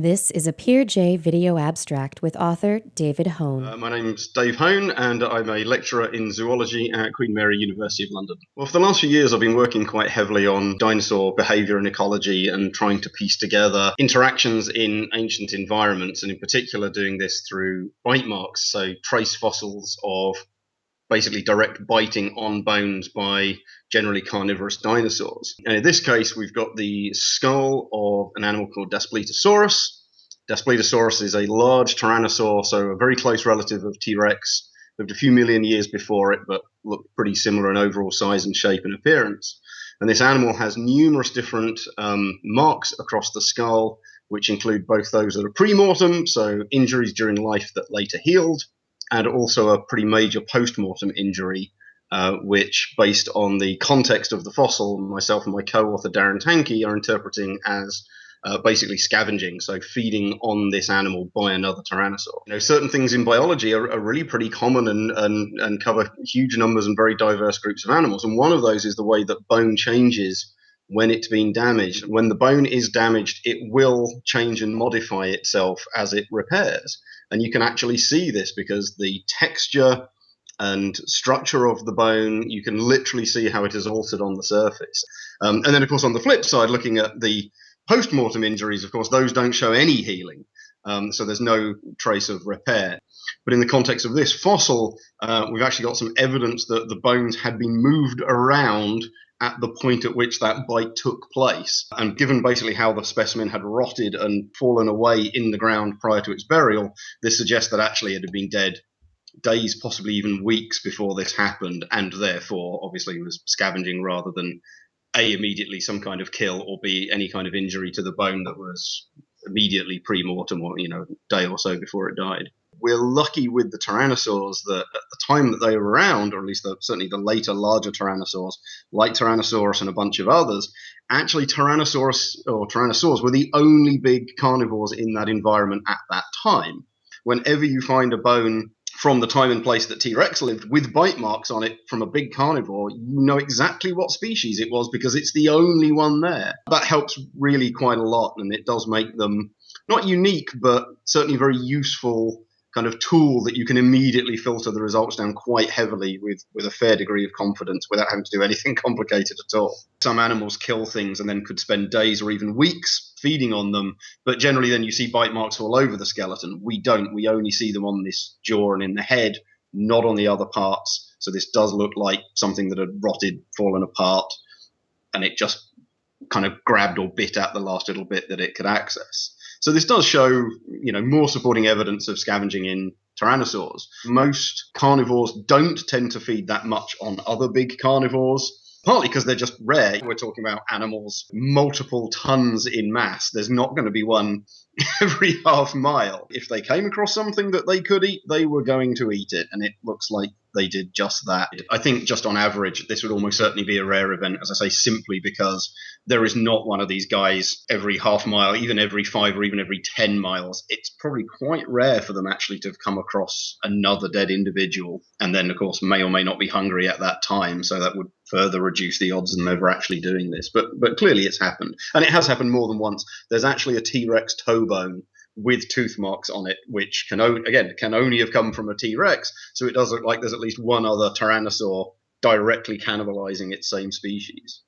This is a PeerJ video abstract with author David Hone. Uh, my name's Dave Hone, and I'm a lecturer in zoology at Queen Mary University of London. Well, for the last few years, I've been working quite heavily on dinosaur behavior and ecology and trying to piece together interactions in ancient environments, and in particular, doing this through bite marks, so trace fossils of basically direct biting on bones by generally carnivorous dinosaurs. And in this case, we've got the skull of an animal called Daspletosaurus. Daspletosaurus is a large tyrannosaur, so a very close relative of T Rex. Lived a few million years before it, but looked pretty similar in overall size and shape and appearance. And this animal has numerous different um, marks across the skull, which include both those that are pre-mortem, so injuries during life that later healed, and also a pretty major post-mortem injury, uh, which, based on the context of the fossil, myself and my co-author Darren Tanke are interpreting as uh, basically scavenging, so feeding on this animal by another tyrannosaur. You know, certain things in biology are, are really pretty common and, and, and cover huge numbers and very diverse groups of animals. And one of those is the way that bone changes when it's been damaged. When the bone is damaged, it will change and modify itself as it repairs. And you can actually see this because the texture and structure of the bone, you can literally see how it is altered on the surface. Um, and then, of course, on the flip side, looking at the post mortem injuries, of course, those don't show any healing. Um, so there's no trace of repair. But in the context of this fossil, uh, we've actually got some evidence that the bones had been moved around at the point at which that bite took place. And given basically how the specimen had rotted and fallen away in the ground prior to its burial, this suggests that actually it had been dead days, possibly even weeks before this happened, and therefore obviously was scavenging rather than a immediately some kind of kill or b any kind of injury to the bone that was immediately pre-mortem or you know day or so before it died we're lucky with the tyrannosaurs that at the time that they were around, or at least the, certainly the later larger tyrannosaurs, like Tyrannosaurus and a bunch of others, actually Tyrannosaurus or tyrannosaurs were the only big carnivores in that environment at that time. Whenever you find a bone from the time and place that T Rex lived with bite marks on it from a big carnivore, you know exactly what species it was because it's the only one there. That helps really quite a lot, and it does make them not unique, but certainly very useful kind of tool that you can immediately filter the results down quite heavily with, with a fair degree of confidence without having to do anything complicated at all. Some animals kill things and then could spend days or even weeks feeding on them, but generally then you see bite marks all over the skeleton. We don't. We only see them on this jaw and in the head, not on the other parts. So this does look like something that had rotted, fallen apart, and it just kind of grabbed or bit at the last little bit that it could access. So this does show, you know, more supporting evidence of scavenging in tyrannosaurs. Most carnivores don't tend to feed that much on other big carnivores partly because they're just rare. We're talking about animals multiple tons in mass. There's not going to be one every half mile. If they came across something that they could eat, they were going to eat it, and it looks like they did just that. I think just on average, this would almost certainly be a rare event, as I say, simply because there is not one of these guys every half mile, even every five or even every 10 miles. It's probably quite rare for them actually to have come across another dead individual, and then, of course, may or may not be hungry at that time, so that would further reduce the odds them ever actually doing this. But but clearly it's happened, and it has happened more than once. There's actually a T Rex toe bone with tooth marks on it, which can o- again can only have come from a T Rex. So it does look like there's at least one other Tyrannosaur directly cannibalizing its same species.